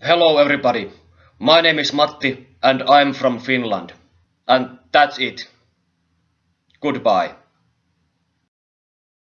Hello everybody, my name is Matti and I'm from Finland. And that's it. Goodbye.